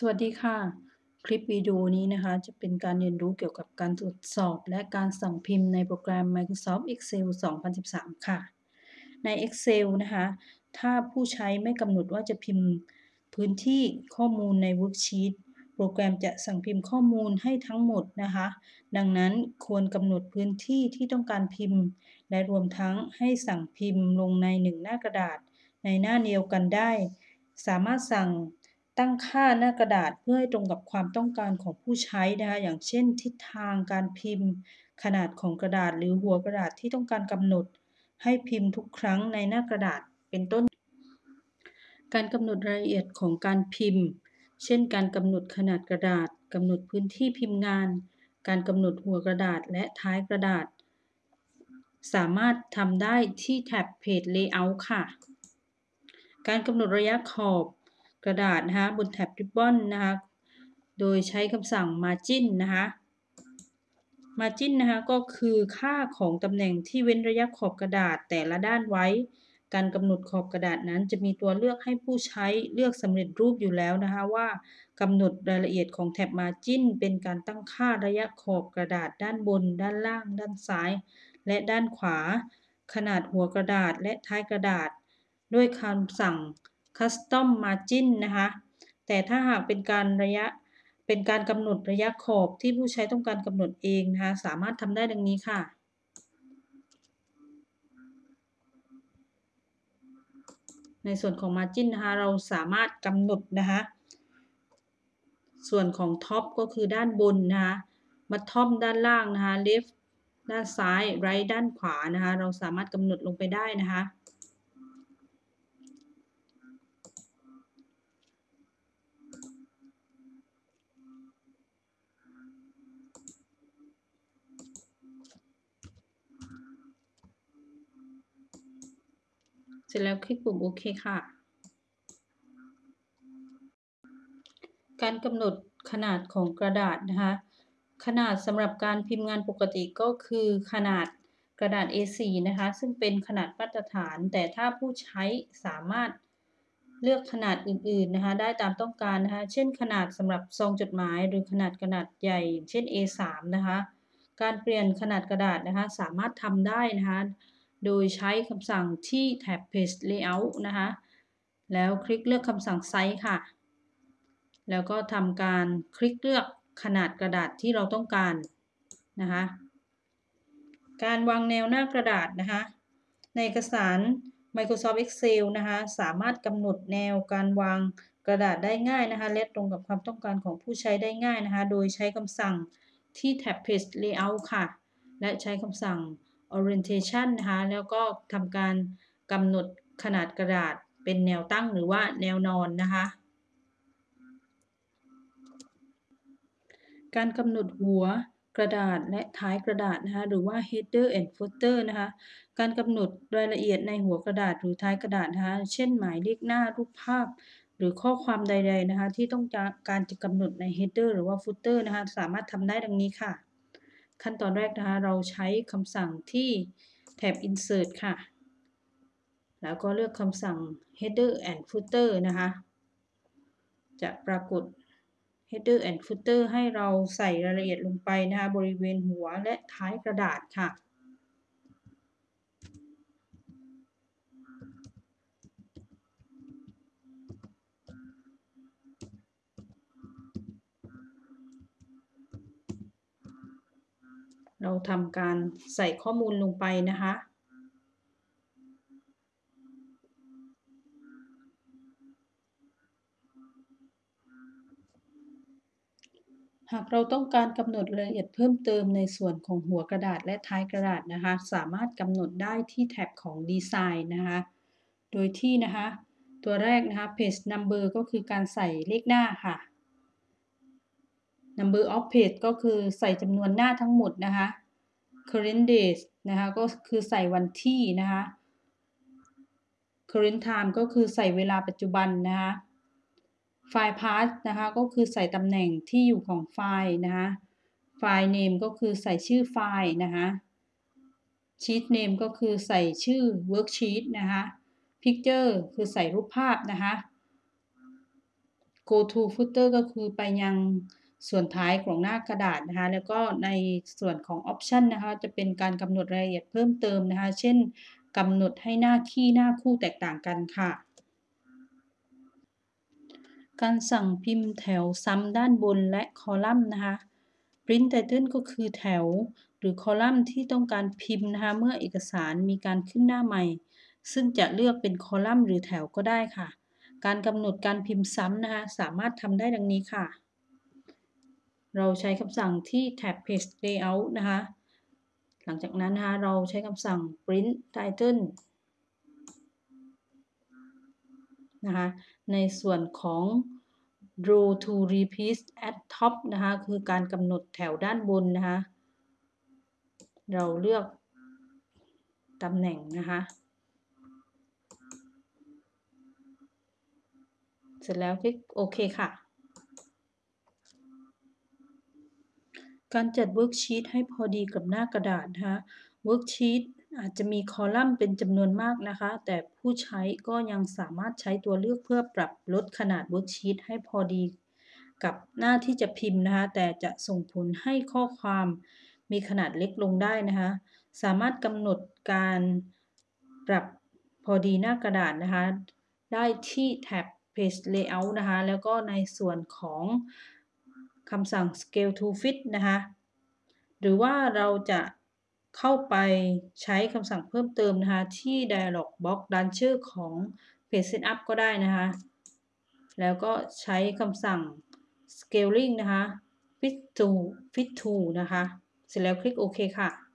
สวัสดีค่ะ คลิปวิดีโอนี้นะคะ จะเป็นการเรียนรู้เกี่ยวกับการตรวจสอบ และการสั่งพิมพ์ในโปรแกรม Microsoft Excel 2013 ค่ะ ใน Excel นะคะ ถ้าผู้ใช้ไม่กำหนดว่าจะพิมพ์พื้นที่ข้อมูลใน Worksheet โปรแกรมจะสั่งพิมพ์ข้อมูลให้ทั้งหมดนะคะ ดังนั้นควรกำหนดพื้นที่ที่ต้องการพิมพ์ และรวมทั้งให้สั่งพิมพ์ลงในหนึ่งหน้ากระดาษ ในหน้าเดียวกันได้ สามารถสั่ง ตั้งค่าหน้ากระดาษเพื่อให้ตรงกับความต้องการของผู้ใช้นะคะอย่างเช่น ทิศทางการพิมพ์ ขนาดของกระดาษ หรือหัวกระดาษที่ต้องการกำหนด ให้พิมพ์ทุกครั้งในหน้ากระดาษเป็นต้น การกำหนดรายละเอียดของการพิมพ์ เช่น การกำหนดขนาดกระดาษกำหนดพื้นที่พิมพ์งาน การกำหนดหัวกระดาษและท้ายกระดาษ สามารถทำได้ที่แท็บ Page Layout ค่ะ การกำหนดระยะขอบ กระดาษนะคะบนแท็บ Ribbon นะคะโดยใช้คำสั่ง Margin นะคะ Margin นะคะก็คือค่าของตำแหน่งที่เว้นระยะขอบกระดาษแต่ละด้านไว้ การกำหนดขอบกระดาษนั้น จะมีตัวเลือกให้ผู้ใช้เลือกสำเร็จรูปอยู่แล้วนะคะว่ากำหนดรายละเอียดของแท็บ Margin เป็นการตั้งค่าระยะขอบกระดาษด้านบน ด้านล่าง ด้านซ้าย และด้านขวา ขนาดหัวกระดาษและท้ายกระดาษ ด้วยคำสั่ง custom margin นะคะ แต่ถ้าหากเป็นการระยะเป็นการกำหนดระยะขอบที่ผู้ใช้ต้องการกำหนดเองนะคะ สามารถทำได้ดังนี้ค่ะ ในส่วนของ margin นะคะ เราสามารถกำหนดนะคะ ส่วนของ top ก็คือด้านบนนะคะ bottom ด้านล่างนะคะ left ด้านซ้าย right ด้านขวานะคะ เราสามารถกำหนดลงไปได้นะคะเส ร็จแล้วคลิกปุ่มโอเคค่ะ การกำหนดขนาดของกระดาษนะคะ ขนาดสำหรับการพิมพ์งานปกติก็คือขนาดกระดาษ A4 นะคะ ซึ่งเป็นขนาดมาตรฐาน แต่ถ้าผู้ใช้สามารถเลือกขนาดอื่นๆนะคะ ได้ตามต้องการนะคะ เช่นขนาดสำหรับซองจดหมาย หรือขนาดกระดาษใหญ่ เช่น A3 นะคะ การเปลี่ยนขนาดกระดาษนะคะ สามารถทำได้นะคะ โดยใช้คำสั่งที่แท็บ Page Layout นะคะ แล้วคลิกเลือกคำสั่งไซส์ค่ะ แล้วก็ทำการคลิกเลือกขนาดกระดาษที่เราต้องการนะคะ การวางแนวหน้ากระดาษนะคะ ในเอกสาร Microsoft Excel นะคะ สามารถกำหนดแนวการวางกระดาษได้ง่ายนะคะและตรงกับความต้องการของผู้ใช้ได้ง่ายนะคะ โดยใช้คำสั่งที่แท็บ Page Layout ค่ะ และใช้คำสั่ง orientation นะคะแล้วก็ทำการกำหนดขนาดกระดาษเป็นแนวตั้งหรือว่าแนวนอนนะคะ การกำหนดหัวกระดาษและท้ายกระดาษนะคะหรือว่า header and footer นะคะการกำหนดรายละเอียดในหัวกระดาษหรือท้ายกระดาษนะคะเช่นหมายเลขหน้ารูปภาพ หรือข้อความใด ๆนะคะ ที่ต้องการจะกำหนดใน header หรือว่า footer นะคะสามารถทำได้ดังนี้ค่ะ ขั้นตอนแรกนะคะเราใช้คำสั่งที่แท็บ insert ค่ะ แล้วก็เลือกคำสั่ง header and footer นะคะ จะปรากฏ header and footer ให้เราใส่รายละเอียดลงไปนะคะบริเวณหัวและท้ายกระดาษค่ะ เราทำการใส่ข้อมูลลงไปนะคะ หากเราต้องการกำหนดรายละเอียดเพิ่มเติมในส่วนของหัวกระดาษและท้ายกระดาษนะคะ สามารถกำหนดได้ที่แท็บของดีไซน์นะคะ โดยที่นะคะ ตัวแรกนะคะ page number ก็คือการใส่เลขหน้าค่ะ number of page ก็คือใส่จำนวนหน้าทั้งหมดนะคะ current days นะคะก็คือใส่วันที่นะคะ current time ก็คือใส่เวลาปัจจุบันนะคะ file path นะคะก็คือใส่ตำแหน่งที่อยู่ของไฟล์นะคะ file name ก็คือใส่ชื่อไฟล์นะคะ sheet name ก็คือใส่ชื่อ worksheet นะคะ picture คือใส่รูปภาพนะคะ go to footer ก็คือไปยัง ส่วนท้ายของหน้ากระดาษนะคะแล้วก็ในส่วนของ option นะคะจะเป็นการกำหนดรายละเอียดเพิ่มเติมนะคะ เช่นกำหนดให้หน้าคีย์หน้าคู่แตกต่างกันค่ะ การสั่งพิมพ์แถวซ้ำด้านบนและคอลัมน์นะคะ print title ก็คือแถว หรือคอลัมน์ที่ต้องการพิมพ์นะคะเมื่อเอกสารมีการขึ้นหน้าใหม่ ซึ่งจะเลือกเป็นคอลัมน์หรือแถวก็ได้ค่ะ การกำหนดการพิมพ์ซ้ำนะคะสามารถทำได้ดังนี้ค่ะ เราใช้คำสั่งที่แท็บ page layout นะคะ หลังจากนั้นนะคะเราใช้คำสั่ง print title นะคะ ในส่วนของ draw to repeat at top นะคะ คือการกำหนดแถวด้านบนนะคะ เราเลือกตำแหน่งนะคะ เสร็จแล้วคลิกโอเคค่ะ การจัด worksheet ให้พอดีกับหน้ากระดาษนะคะ worksheet อาจจะมีคอลัมน์เป็นจำนวนมากนะคะ แต่ผู้ใช้ก็ยังสามารถใช้ตัวเลือกเพื่อปรับลดขนาด worksheet ให้พอดีกับหน้าที่จะพิมพ์นะคะ แต่จะส่งผลให้ข้อความมีขนาดเล็กลงได้นะคะ สามารถกำหนดการปรับพอดีหน้ากระดาษนะคะ ได้ที่แท็บ page layout นะคะ แล้วก็ในส่วนของ คำสั่ง scale to fit นะคะ หรือว่าเราจะเข้าไปใช้คำสั่งเพิ่มเติมนะคะ ที่ dialog box ด้านชื่อของ page setup ก็ได้นะคะ แล้วก็ใช้คำสั่ง scaling นะคะ fit to fit to นะคะ เสร็จแล้วคลิกโอเคค่ะ